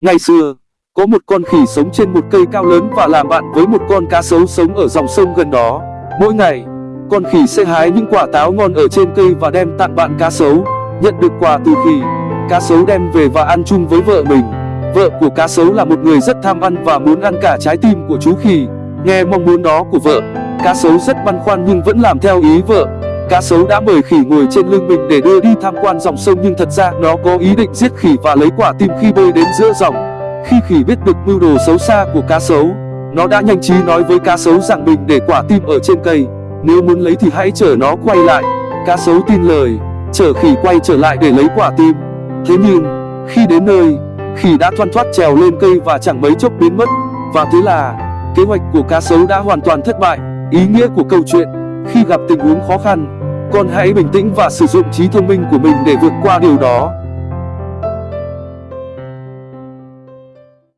Ngày xưa, có một con khỉ sống trên một cây cao lớn và làm bạn với một con cá sấu sống ở dòng sông gần đó. Mỗi ngày, con khỉ sẽ hái những quả táo ngon ở trên cây và đem tặng bạn cá sấu. Nhận được quà từ khỉ, cá sấu đem về và ăn chung với vợ mình. Vợ của cá sấu là một người rất tham ăn và muốn ăn cả trái tim của chú khỉ. Nghe mong muốn đó của vợ, cá sấu rất băn khoăn nhưng vẫn làm theo ý vợ. Cá sấu đã mời khỉ ngồi trên lưng mình để đưa đi tham quan dòng sông nhưng thật ra nó có ý định giết khỉ và lấy quả tim khi bơi đến giữa dòng. Khi khỉ biết được mưu đồ xấu xa của cá sấu, nó đã nhanh trí nói với cá sấu rằng mình để quả tim ở trên cây. Nếu muốn lấy thì hãy chở nó quay lại. Cá sấu tin lời, chở khỉ quay trở lại để lấy quả tim. Thế nhưng, khi đến nơi, khỉ đã thoăn thoắt trèo lên cây và chẳng mấy chốc biến mất. Và thế là, kế hoạch của cá sấu đã hoàn toàn thất bại. Ý nghĩa của câu chuyện, khi gặp tình huống khó khăn, con hãy bình tĩnh và sử dụng trí thông minh của mình để vượt qua điều đó.